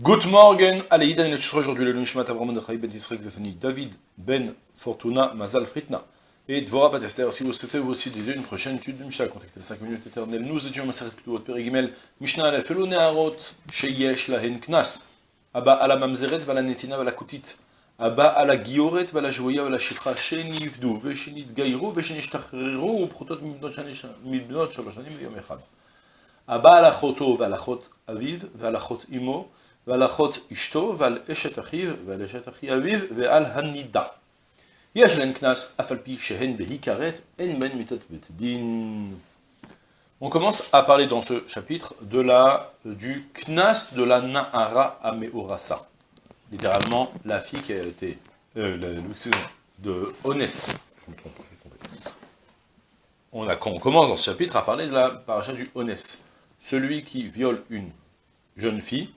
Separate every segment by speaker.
Speaker 1: Good morning, allez, Idan et aujourd'hui le Nishmat Abraham de Ben Yisrael Vefani David Ben Fortuna Mazal Fritna et Dvora Batester. Si vous souhaitez vous aussi une prochaine étude du Mishnah, contactez 5 minutes éternelles. Nous étions Maseret Ktuot Perigimel Mishnah Aleph Elou Neharot Sheyesh Lahen Knas Abba ala Mamzeret Vala Netina Vala Kutit Abba ala Gioret Vala Joya Vala Shifra Shenivdu Veshenit Gairu Veshenishtachiru Protot Mibnot Shalosh Anim Yom Echad Abba ala Choto Vala Chot Aviv Vala Chot Imo ועל אחות אשתו ועל אשת אחיו ועל אשת אחי אביו ועל הנידה. יש להן קנס אף על פי שהן בהיכרת, אין בהן מיתת בית דין. On commence à parler dans ce chapitre de la, du knas de la Nahara Ameorasa. Littéralement, la fille qui a été, euh, le, de Onès. Je me trompe, je me trompe. On, a, on commence dans ce chapitre à parler de la paracha du Onès celui qui viole une jeune fille,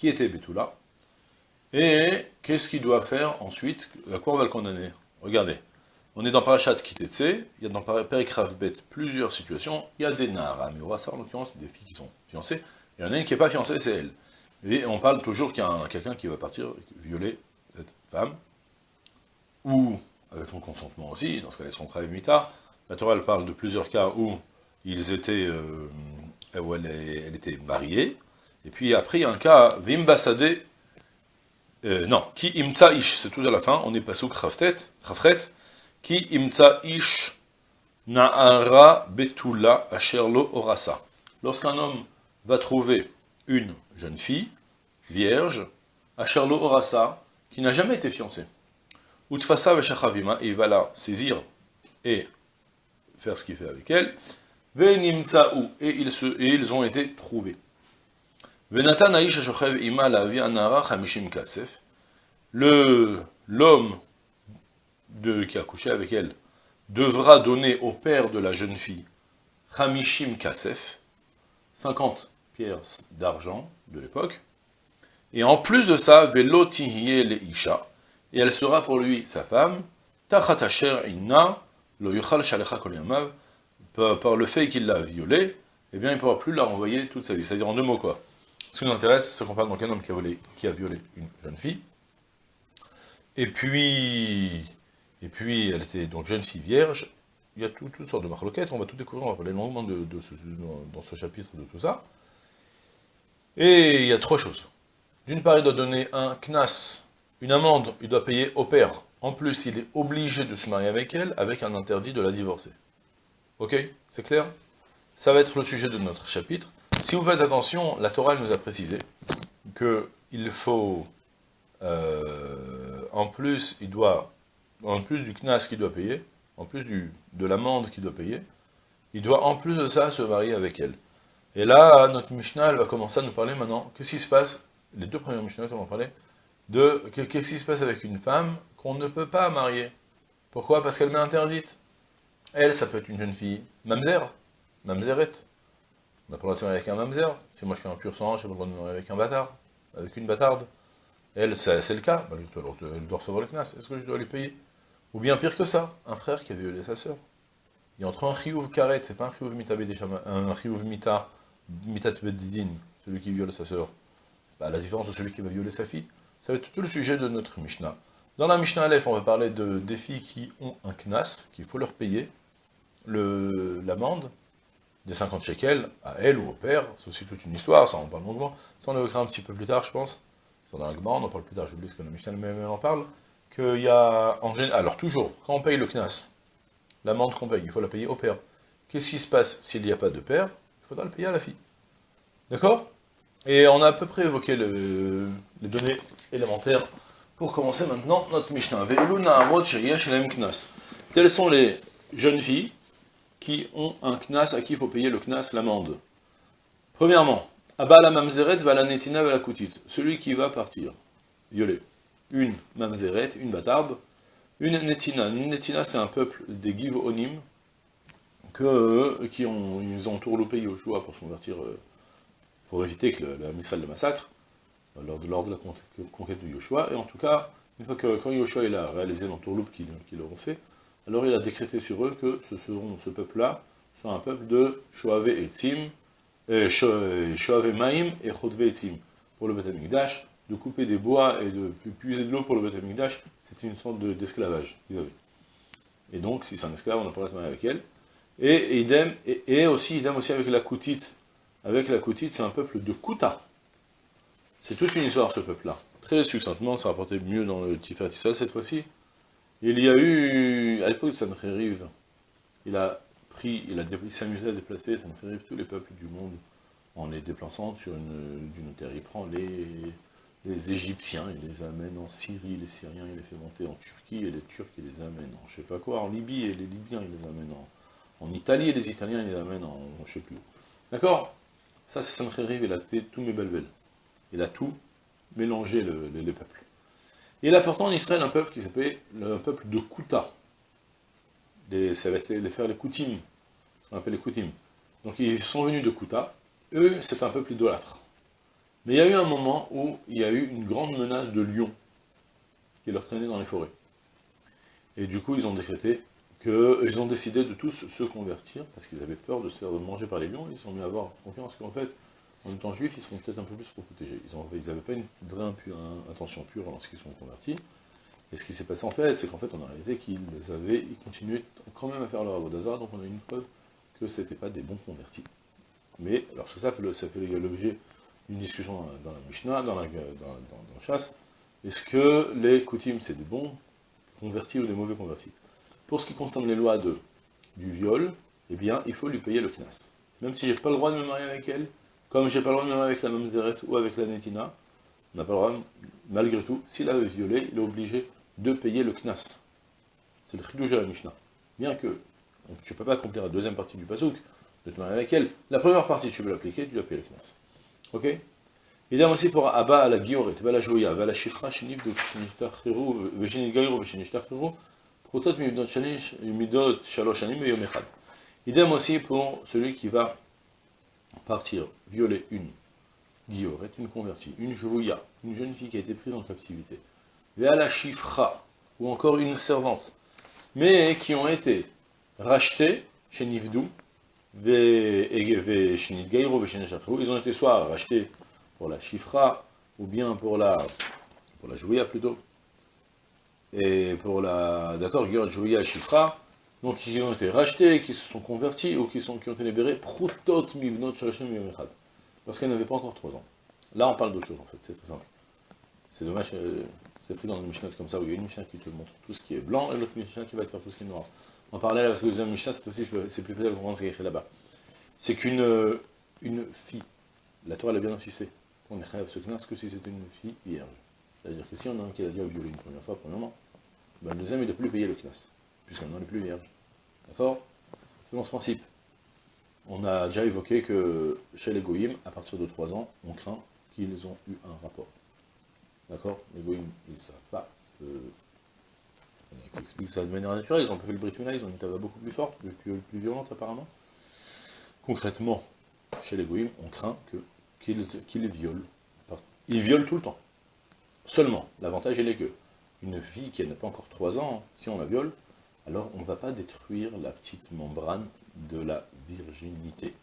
Speaker 1: qui était Betula, et qu'est-ce qu'il doit faire ensuite À quoi on va le condamner? Regardez, on est dans Parashat Kitetse, il y a dans Perikrav Bet plusieurs situations, il y a des Nara, mais on va ça en l'occurrence des filles qui sont fiancées, il y en a une qui n'est pas fiancée, c'est elle. Et on parle toujours qu'il y a quelqu'un qui va partir violer cette femme, ou avec son consentement aussi, dans ce cas là, son Krav Mita. La Torah parle de plusieurs cas où ils étaient, euh, où elle, était mariée, et puis après il y a un cas, Vimbasade, euh, non, Ki imtsa c'est tout à la fin, on est passé au Khafret, Ki imtsa ish na'ara betula asherlo orasa. Lorsqu'un homme va trouver une jeune fille, vierge, asherlo orasa, qui n'a jamais été fiancée, Utfasa veshachavima, et il va la saisir et faire ce qu'il fait avec elle, et ils ont été trouvés. Le l'homme qui a couché avec elle devra donner au père de la jeune fille Hamishim Kasef, 50 pierres d'argent de l'époque, et en plus de ça, Velotihiye le Isha, et elle sera pour lui sa femme, Tachat Asher Inna, lo Yuchal Shalecha par le fait qu'il l'a violée, eh bien il ne pourra plus la renvoyer toute sa vie. C'est-à-dire en deux mots quoi. Ce qui nous intéresse, c'est qu'on parle d'un homme qui a, volé, qui a violé une jeune fille, et puis, et puis elle était donc jeune fille vierge, il y a toutes sortes de marloquettes, on va tout découvrir, on va parler longuement de, dans ce chapitre de tout ça. Et il y a trois choses. D'une part, il doit donner un knas, une amende, il doit payer au père. En plus, il est obligé de se marier avec elle, avec un interdit de la divorcer. Ok? C'est clair? Ça va être le sujet de notre chapitre. Si vous faites attention, la Torah nous a précisé qu'il faut, euh, en plus, il doit, en plus du knas qu'il doit payer, en plus de l'amende qu'il doit payer, il doit en plus de ça se marier avec elle. Et là, notre Mishnah, va commencer à nous parler maintenant, qu'est-ce qui se passe, les deux premiers Mishnah vont parler, de qu'est-ce qui se passe avec une femme qu'on ne peut pas marier. Pourquoi? Parce qu'elle m'est interdite. Elle, ça peut être une jeune fille mamzer, mamzeret. On n'a pas le droit de se marier avec un mamzer. Si moi je suis un pur sang, je pas le droit de me marier avec un bâtard, avec une bâtarde. Elle, c'est le cas, bah, elle doit recevoir le knas. Est-ce que je dois lui payer? Ou bien pire que ça, un frère qui a violé sa sœur. Il y a entre un chiyuv karet, c'est pas un chiyuv mita un chiyuv mita, mitat celui qui viole sa sœur. Bah, la différence de celui qui va violer sa fille, ça va être tout le sujet de notre Mishnah. Dans la Mishnah Aleph, on va parler de, des filles qui ont un knas, qu'il faut leur payer, l'amende des 50 shekels à elle ou au père, c'est aussi toute une histoire, ça on parle longuement, ça on évoquera un petit peu plus tard je pense, c'est dans l'Agma, on en parle plus tard, j'oublie ce que la Mishnah même en parle, qu'il y a en général, alors toujours, quand on paye le knas, l'amende qu'on paye, il faut la payer au père. Qu'est-ce qui se passe s'il n'y a pas de père? Il faudra le payer à la fille. D'accord? Et on a à peu près évoqué le, les données élémentaires pour commencer maintenant notre Mishnah. Quelles sont les jeunes filles qui ont un knas, à qui il faut payer le knas, l'amende. Premièrement, Abala mamzeret va la netina va la kutit. Celui qui va partir, violer. Une mamzeret, une bâtarde, une netina. Une netina, c'est un peuple des Giv Onim, que, qui ont, ils ont tourloupé Yoshua pour se convertir, euh, pour éviter que le, le le massacre, lors de, de la conquête de Yoshua. Et en tout cas, une fois que quand Yoshua a réalisé l'entourloupe qu'ils leur ont fait, alors il a décrété sur eux que ce, seront, ce peuple-là soit un peuple de Shoave Etzim, Shoave Maim et Chodve Etzim. pour le Beth Amikdash, de couper des bois et de puiser de l'eau pour le Beth Amikdash, c'était une sorte d'esclavage qu'ils avaient. Et donc, si c'est un esclave, on n'a pas se marier avec elle. Et, idem, et, aussi, idem aussi avec la Koutite. Avec la Koutite, c'est un peuple de Kouta. C'est toute une histoire, ce peuple-là. Très succinctement, ça rapportait mieux dans le Tiferet cette fois-ci. Il y a eu, à l'époque de Sancheriv, il a pris, il, a, s'amusé à déplacer Sancheriv tous les peuples du monde en les déplaçant sur une, d'une terre. Il prend les, Égyptiens, il les amène en Syrie, les Syriens, il les fait monter en Turquie, et les Turcs, il les amène en je sais pas quoi, en Libye, et les Libyens, il les amène en, Italie, et les Italiens, il les amène en je sais plus où. D'accord? Ça, c'est Sancheriv, il a tous mes belles Il a tout mélangé, les, peuples. Il a pourtant en Israël un peuple qui s'appelait le peuple de Kouta. Les, ça va être les, faire les Koutim, qu'on appelle les Koutim. Donc ils sont venus de Kouta, eux, c'est un peuple idolâtre. Mais il y a eu un moment où il y a eu une grande menace de lions qui leur traînait dans les forêts. Et du coup, ils ont décrété qu'ils ont décidé de tous se convertir, parce qu'ils avaient peur de se faire manger par les lions, ils sont mis à avoir confiance qu'en fait, en étant juifs, ils seront peut-être un peu plus protégés. Ils n'avaient pas une vraie intention pure lorsqu'ils sont convertis. Et ce qui s'est passé en fait, c'est qu'en fait, on a réalisé qu'ils avaient, continuaient quand même à faire leur avodazar, donc on a une preuve que ce n'étaient pas des bons convertis. Mais, alors ça, fait l'objet d'une discussion dans la Mishnah, dans la, chasse. Est-ce que les coutumes, c'est des bons convertis ou des mauvais convertis? Pour ce qui concerne les lois du viol, eh bien, il faut lui payer le knas. Même si j'ai pas le droit de me marier avec elle, comme j'ai pas le droit de me marier avec la mamzeret ou avec la netina, on n'a pas le droit, malgré tout, s'il a violé, il est obligé de payer le knas. C'est le chidouj de la Mishnah. Bien que tu ne peux pas accomplir la deuxième partie du pasouk, de te marier avec elle. La première partie, tu veux l'appliquer, tu dois payer le knas. Ok? Idem aussi pour Abba à la Gioret, va la Joya, va la Shifra, Shinif de Kshinishtachiru, Veshinit Gairo, Veshinishtachiru, Protot Midot Shalosh Anim, Yom Echad. Idem aussi pour celui qui va partir violer une. Gioret, une convertie, une Jouya, une jeune fille qui a été prise en captivité. Va la Shifra, ou encore une servante, mais qui ont été rachetées chez Nivdou, ils ont été soit rachetés pour la chifra, ou bien pour la, pour la plutôt, et pour la, d'accord, jouia chifra, donc ils ont été rachetés, qui se sont convertis, ou qui, sont, qui ont été libérés, prutot mivnot parce qu'elles n'avaient pas encore 3 ans. Là on parle d'autre chose en fait, c'est très simple. C'est dommage, euh, c'est pris dans une Mishnah comme ça, où il y a une Mishnah qui te montre tout ce qui est blanc, et l'autre Mishnah qui va te faire tout ce qui est noir. En parallèle avec le deuxième Mishnah, c'est aussi c'est plus facile de comprendre ce qui est écrit là-bas. C'est qu'une euh, une fille, la Torah l'a bien insisté, on est ce knas que si c'était une fille vierge. C'est-à-dire que si on a un qui a déjà violé une première fois, premièrement, ben le deuxième il ne doit plus payer le knas, puisqu'on n'en est plus vierge. D'accord? Selon ce principe, on a déjà évoqué que chez les goïms, à partir de 3 ans, on craint qu'ils ont eu un rapport. D'accord? Les goïms, ils ne savent pas. Euh, qui expliquent ça de manière naturelle, ils ont pas fait le Brit ils ont une tava beaucoup plus forte, plus, violente apparemment. Concrètement, chez les goïms, on craint qu'ils violent. Ils violent tout le temps. Seulement, l'avantage est que une fille qui n'a pas encore 3 ans, si on la viole, alors on ne va pas détruire la petite membrane de la virginité.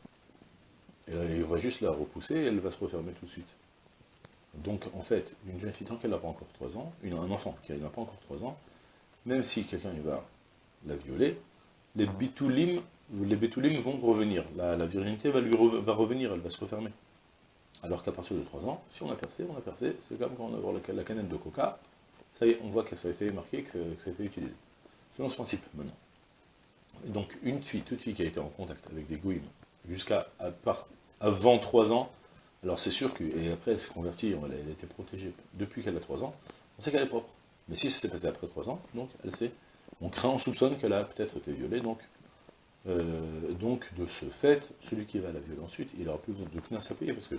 Speaker 1: Et il va juste la repousser et elle va se refermer tout de suite. Donc en fait, une jeune fille tant qu'elle n'a pas encore 3 ans, un enfant qui n'a pas encore 3 ans, même si quelqu'un va la violer, les bitoulim, les bitoulim vont revenir. La, virginité va, lui revenir, elle va se refermer. Alors qu'à partir de 3 ans, si on a percé, on a percé, c'est comme quand on a voir la, canette de coca, ça y est, on voit que ça a été marqué, que ça, a été utilisé. Selon ce principe, maintenant. donc, une fille, toute fille qui a été en contact avec des gouines jusqu'à avant 3 ans, alors c'est sûr que, et après elle s'est convertie, elle a été protégée depuis qu'elle a 3 ans, on sait qu'elle est propre. Mais si ça s'est passé après 3 ans, donc elle sait, on craint, on soupçonne qu'elle a peut-être été violée, donc, euh, donc de ce fait, celui qui va la violer ensuite, il n'aura plus besoin de knas à payer, parce que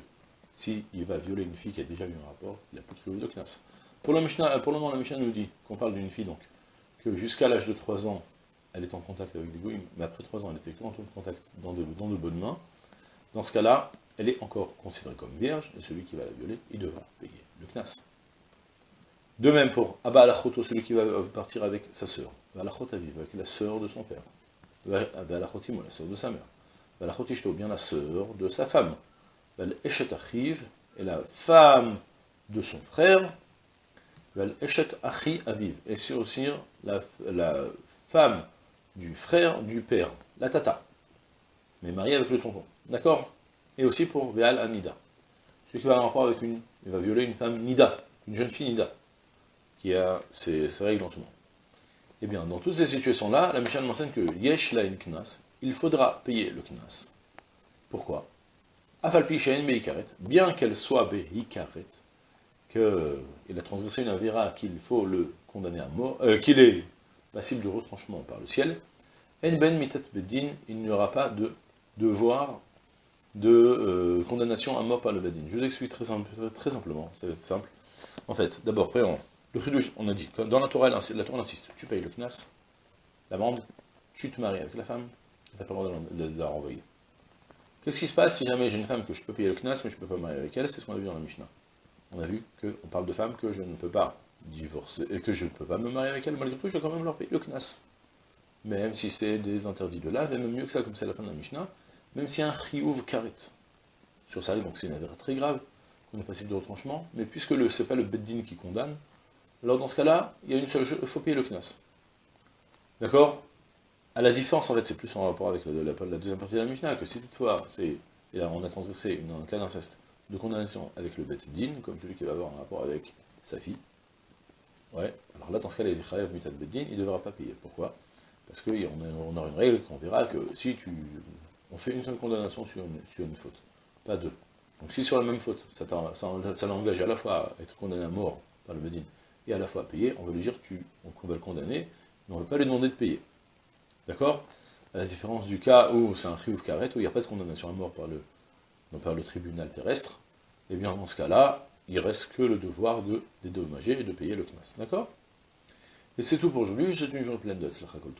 Speaker 1: s'il va violer une fille qui a déjà eu un rapport, il n'a plus de de knas. Pour le, pour le moment, la Mishnah nous dit qu'on parle d'une fille, donc, que jusqu'à l'âge de 3 ans, elle est en contact avec des goïms, mais après 3 ans, elle était en contact dans de, dans de bonnes mains. Dans ce cas-là, elle est encore considérée comme vierge, et celui qui va la violer, il devra payer le knas. De même pour Abba Alachoto, celui qui va partir avec sa sœur. Alachot avec la sœur de son père. Abba Alachotimo, la sœur de sa mère. Alachotishto, bien la sœur de sa femme. Eshet et la femme de son frère, et c'est aussi la, la, femme du frère du père, la tata, mais mariée avec le tonton, d'accord? Et aussi pour Veal Anida, celui qui va avoir rapport avec une, il va violer une femme Nida, une jeune fille Nida, qui a ses, règles en ce moment. Eh bien, dans toutes ces situations-là, la Mishnah m'enseigne que Yesh la knas, il faudra payer le knas. Pourquoi? Afalpi beikaret, bien qu'elle soit beikaret, qu'il a transgressé une avéra qu'il faut le condamner à mort, euh, qu'il est passible de retranchement par le ciel, en ben mitat bedin, il n'y aura pas de devoir de euh, condamnation à mort par le bedin. Je vous explique très, très simplement, c'est simple. En fait, d'abord, le chidouche, on a dit, dans la Torah, la Torah insiste, tu payes le knas, l'amende, tu te maries avec la femme, tu n'as pas le droit de, la renvoyer. Qu'est-ce qui se passe si jamais j'ai une femme que je peux payer le knas, mais je ne peux pas me marier avec elle? C'est ce qu'on a vu dans la Mishnah on a vu qu'on parle de femmes que je ne peux pas divorcer, et que je ne peux pas me marier avec elles, malgré tout, je dois quand même leur payer le knas. Même si c'est des interdits de lave, et même mieux que ça, comme c'est la fin de la Mishnah, même si un chiyuv karet sur ça, donc c'est une affaire très grave, qu'on est possible de retranchement, mais puisque ce n'est pas le beddin qui condamne, alors dans ce cas-là, il y a une seule chose, il faut payer le knas. D'accord? À la différence, en fait, c'est plus en rapport avec la, deuxième partie de la Mishnah, que si toutefois, c'est, et là, on a transgressé un cas d'inceste, de condamnation avec le Bet Din, comme celui qui va avoir un rapport avec sa fille. Ouais, alors là, dans ce cas, les Chayav Mitat Bet Din, il ne devra pas payer. Pourquoi? Parce qu'on on aura une règle qu'on verra que si tu. On fait une seule condamnation sur une, faute, pas deux. Donc si sur la même faute, ça, l'engage à la fois à être condamné à mort par le Bedin et à la fois à payer, on va lui dire tu, on va le condamner, mais on ne va pas lui demander de payer. D'accord? À la différence du cas où c'est un chiouf karet, où il n'y a pas de condamnation à mort par le, non par le tribunal terrestre, eh bien dans ce cas-là, il reste que le devoir de dédommager et de payer le knas. D'accord? Et c'est tout pour aujourd'hui, c'est une journée pleine de Slachakol